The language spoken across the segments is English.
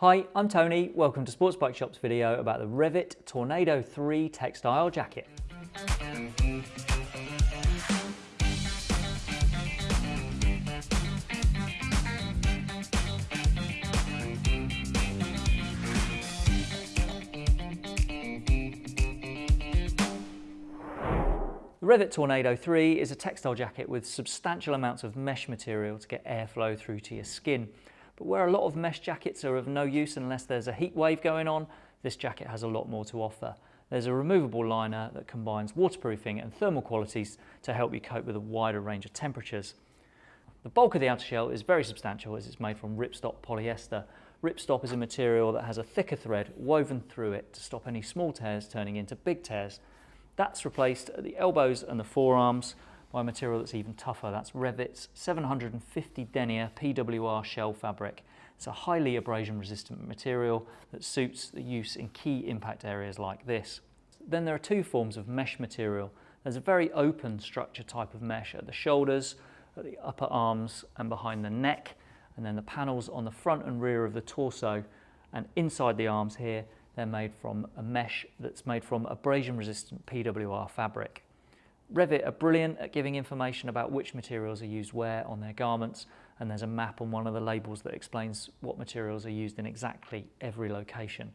Hi, I'm Tony. Welcome to Sports Bike Shop's video about the Revit Tornado 3 textile jacket. The Revit Tornado 3 is a textile jacket with substantial amounts of mesh material to get airflow through to your skin. But where a lot of mesh jackets are of no use unless there's a heat wave going on, this jacket has a lot more to offer. There's a removable liner that combines waterproofing and thermal qualities to help you cope with a wider range of temperatures. The bulk of the outer shell is very substantial as it's made from ripstop polyester. Ripstop is a material that has a thicker thread woven through it to stop any small tears turning into big tears. That's replaced at the elbows and the forearms by material that's even tougher. That's Revit's 750 denier PWR shell fabric. It's a highly abrasion resistant material that suits the use in key impact areas like this. Then there are two forms of mesh material. There's a very open structure type of mesh at the shoulders, at the upper arms and behind the neck, and then the panels on the front and rear of the torso and inside the arms here, they're made from a mesh that's made from abrasion resistant PWR fabric. Revit are brilliant at giving information about which materials are used where on their garments and there's a map on one of the labels that explains what materials are used in exactly every location.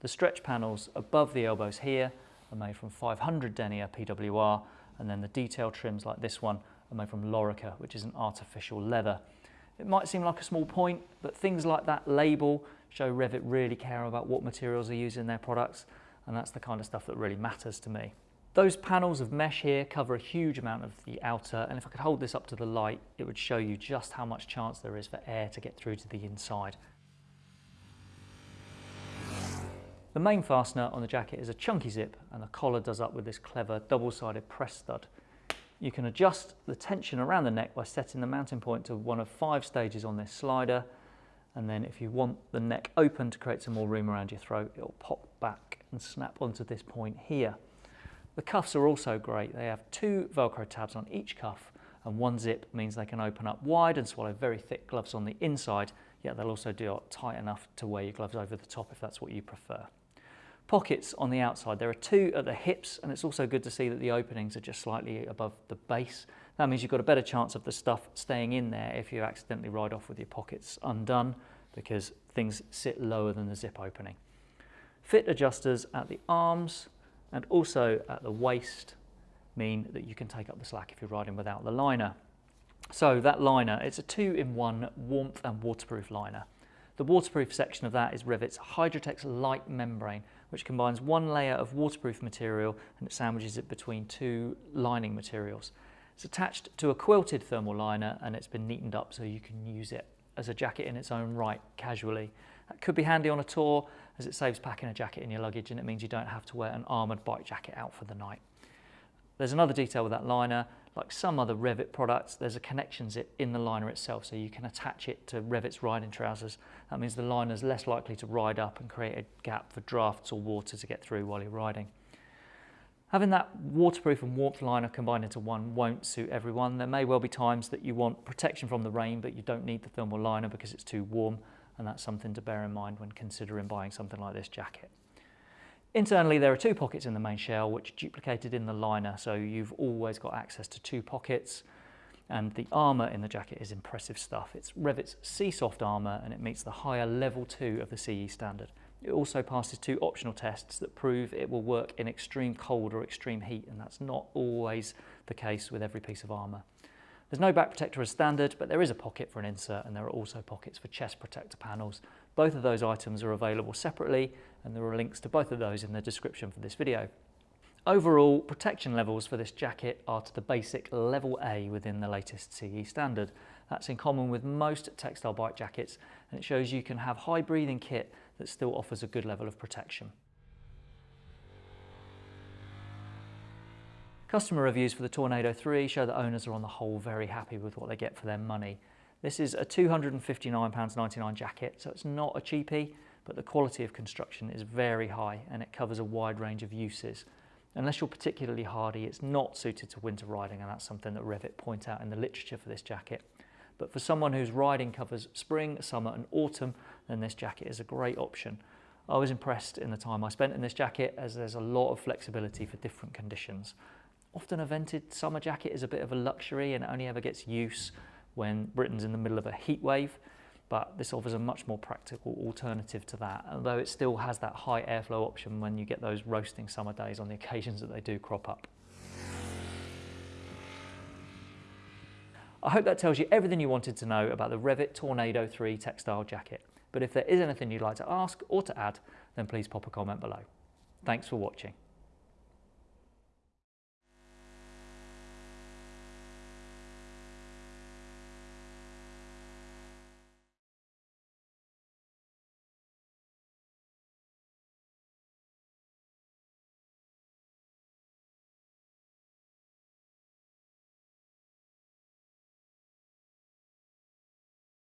The stretch panels above the elbows here are made from 500 denier PWR and then the detail trims like this one are made from Lorica which is an artificial leather. It might seem like a small point but things like that label show Revit really care about what materials are used in their products and that's the kind of stuff that really matters to me. Those panels of mesh here cover a huge amount of the outer and if I could hold this up to the light it would show you just how much chance there is for air to get through to the inside. The main fastener on the jacket is a chunky zip and the collar does up with this clever double-sided press stud. You can adjust the tension around the neck by setting the mounting point to one of five stages on this slider and then if you want the neck open to create some more room around your throat it'll pop back and snap onto this point here. The cuffs are also great. They have two Velcro tabs on each cuff and one zip means they can open up wide and swallow very thick gloves on the inside, yet they'll also do it tight enough to wear your gloves over the top if that's what you prefer. Pockets on the outside. There are two at the hips and it's also good to see that the openings are just slightly above the base. That means you've got a better chance of the stuff staying in there if you accidentally ride off with your pockets undone because things sit lower than the zip opening. Fit adjusters at the arms, and also at the waist mean that you can take up the slack if you're riding without the liner. So that liner, it's a two-in-one warmth and waterproof liner. The waterproof section of that is Revit's Hydratex Light Membrane, which combines one layer of waterproof material and it sandwiches it between two lining materials. It's attached to a quilted thermal liner and it's been neatened up so you can use it as a jacket in its own right casually. That could be handy on a tour as it saves packing a jacket in your luggage and it means you don't have to wear an armoured bike jacket out for the night. There's another detail with that liner, like some other Revit products, there's a connection zip in the liner itself so you can attach it to Revit's riding trousers. That means the liner is less likely to ride up and create a gap for drafts or water to get through while you're riding. Having that waterproof and warmth liner combined into one won't suit everyone. There may well be times that you want protection from the rain but you don't need the thermal liner because it's too warm and that's something to bear in mind when considering buying something like this jacket. Internally there are two pockets in the main shell which are duplicated in the liner so you've always got access to two pockets and the armour in the jacket is impressive stuff. It's Revit's SEESOFT armour and it meets the higher level 2 of the CE standard. It also passes two optional tests that prove it will work in extreme cold or extreme heat and that's not always the case with every piece of armour. There's no back protector as standard, but there is a pocket for an insert and there are also pockets for chest protector panels. Both of those items are available separately and there are links to both of those in the description for this video. Overall, protection levels for this jacket are to the basic level A within the latest CE standard. That's in common with most textile bike jackets and it shows you can have high breathing kit that still offers a good level of protection. Customer reviews for the Tornado 3 show that owners are on the whole very happy with what they get for their money. This is a £259.99 jacket, so it's not a cheapie, but the quality of construction is very high and it covers a wide range of uses. Unless you're particularly hardy, it's not suited to winter riding and that's something that Revit point out in the literature for this jacket. But for someone whose riding covers spring, summer and autumn, then this jacket is a great option. I was impressed in the time I spent in this jacket as there's a lot of flexibility for different conditions. Often a vented summer jacket is a bit of a luxury and only ever gets use when Britain's in the middle of a heat wave, but this offers a much more practical alternative to that, although it still has that high airflow option when you get those roasting summer days on the occasions that they do crop up. I hope that tells you everything you wanted to know about the Revit Tornado 3 textile jacket. But if there is anything you'd like to ask or to add, then please pop a comment below. Thanks for watching.